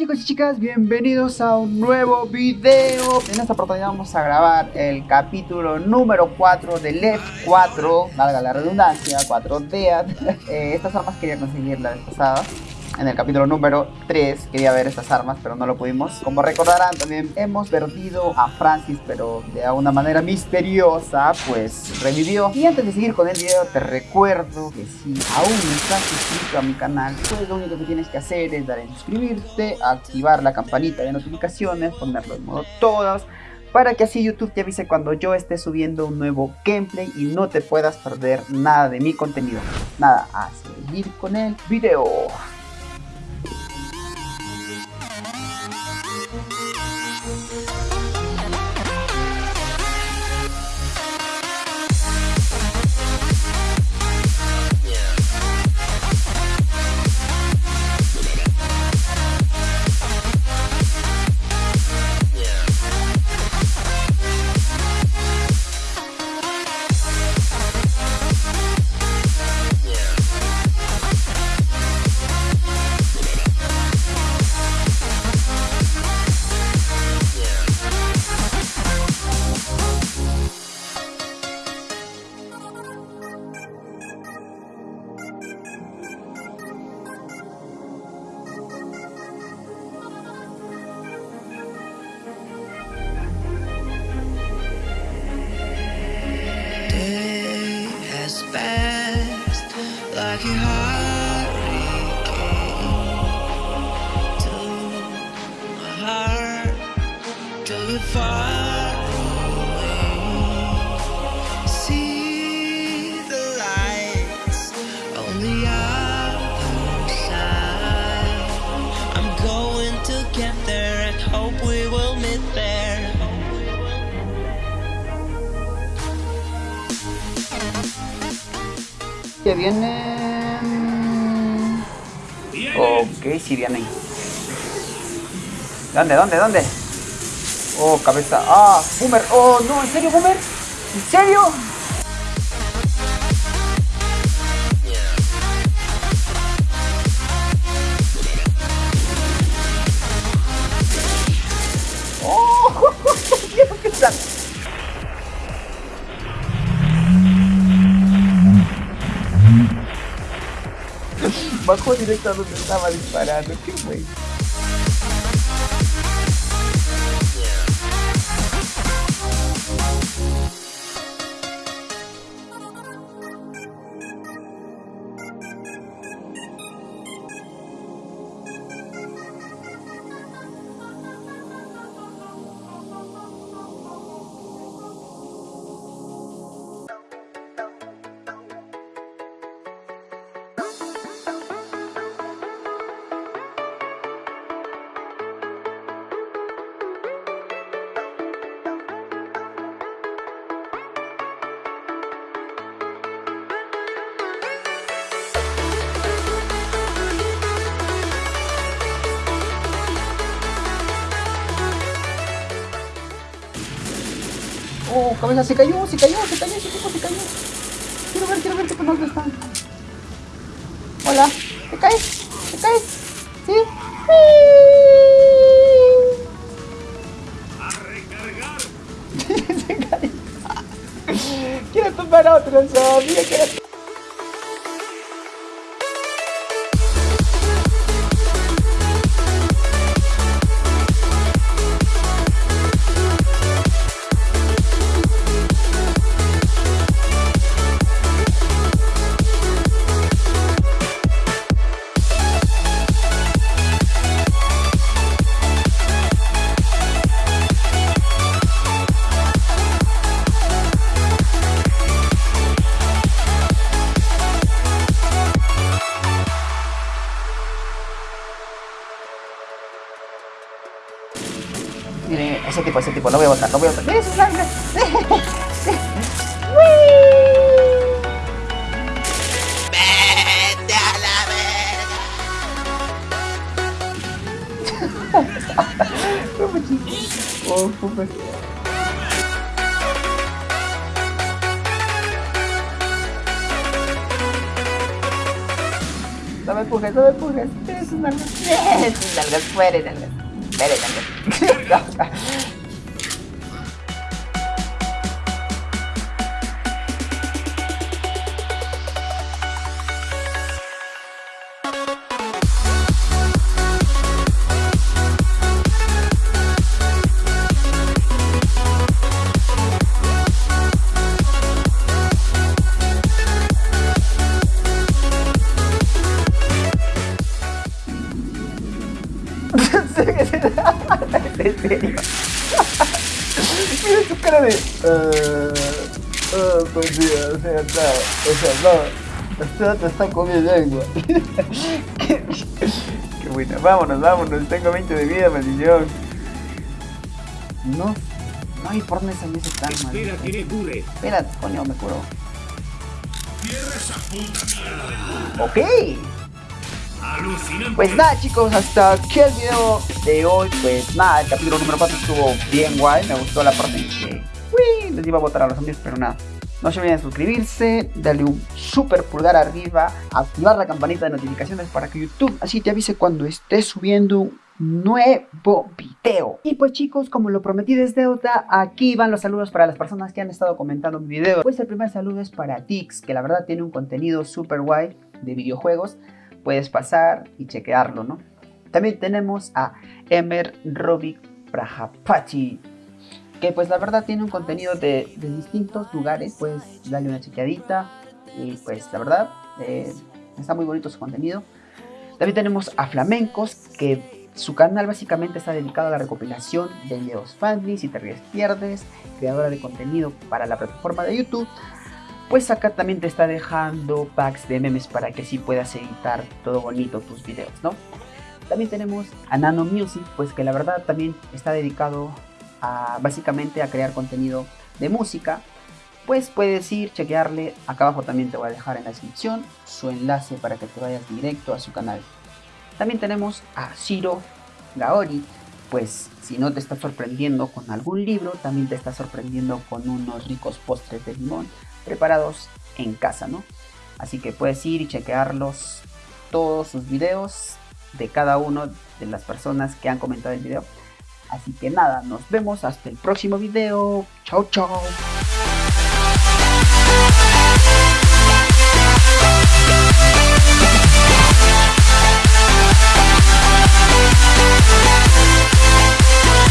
chicos y chicas, bienvenidos a un nuevo video. En esta oportunidad vamos a grabar el capítulo número 4 de Left 4 Valga la redundancia, 4 Dead eh, Estas armas quería conseguir la en el capítulo número 3 quería ver estas armas, pero no lo pudimos. Como recordarán, también hemos perdido a Francis, pero de una manera misteriosa, pues revivió. Y antes de seguir con el video, te recuerdo que si aún no estás suscrito a mi canal, pues lo único que tienes que hacer es dar en suscribirte, activar la campanita de notificaciones, ponerlo en modo todas para que así YouTube te avise cuando yo esté subiendo un nuevo gameplay y no te puedas perder nada de mi contenido. Nada, a seguir con el video. Que vienen... Ok, si vienen. ¿Dónde, dónde, dónde? Oh, cabeza. Ah, Boomer. Oh, no, ¿en serio, Boomer? ¿En serio? Oh, ¿qué está? Bajó directo a donde estaba disparando. Qué güey. Cabeza, se cayó, se cayó, se cayó, ese tipo se cayó. Quiero ver, quiero ver qué dónde está. Hola, ¿te caes? ¿Te caes? ¿Sí? ¡A. Quiero tomar otro, sabía que ese tipo, ese tipo, lo voy a botar, lo voy a botar. ¡Mira su sangre! ¡Vete a la verga! Oh, Dame, me empujes, no me empujes. Es un nalgas. Es un nalgas, fuere, nalgas. Dale, tanto. Fuere, nalgas. en serio. Mira su cara de. Uh, oh, pues sí, o sea, no, o sea, no. Usted te está comiendo lengua. qué, qué buena. Vámonos, vámonos. Tengo 20 de vida, maldición. No. No hay por dónde salir ese tan mal. Espera que me cure. Espera, coño, me curo. Cierra esa puta mierda. Ok. Pues nada chicos, hasta aquí el video de hoy. Pues nada, el capítulo número 4 estuvo bien guay. Me gustó la parte en que uy, les iba a botar a los zombies, pero nada. No se olviden de suscribirse, darle un super pulgar arriba, activar la campanita de notificaciones para que YouTube así te avise cuando esté subiendo un nuevo video. Y pues chicos, como lo prometí desde deuda, aquí van los saludos para las personas que han estado comentando mi video. Pues el primer saludo es para Tix, que la verdad tiene un contenido super guay de videojuegos puedes pasar y chequearlo, ¿no? También tenemos a Emer Robic Prajapachi, que pues la verdad tiene un contenido de, de, distintos lugares, puedes darle una chequeadita y pues la verdad eh, está muy bonito su contenido. También tenemos a Flamencos, que su canal básicamente está dedicado a la recopilación de videos fanly, si te ríes pierdes, creadora de contenido para la plataforma de YouTube pues acá también te está dejando packs de memes para que sí puedas editar todo bonito tus videos, ¿no? También tenemos a Nano Music, pues que la verdad también está dedicado a básicamente a crear contenido de música. Pues puedes ir, chequearle, acá abajo también te voy a dejar en la descripción su enlace para que te vayas directo a su canal. También tenemos a Shiro Gaori, pues si no te está sorprendiendo con algún libro, también te está sorprendiendo con unos ricos postres de limón preparados en casa, ¿no? Así que puedes ir y chequearlos todos sus videos de cada uno de las personas que han comentado el video. Así que nada, nos vemos hasta el próximo video. Chao, chao.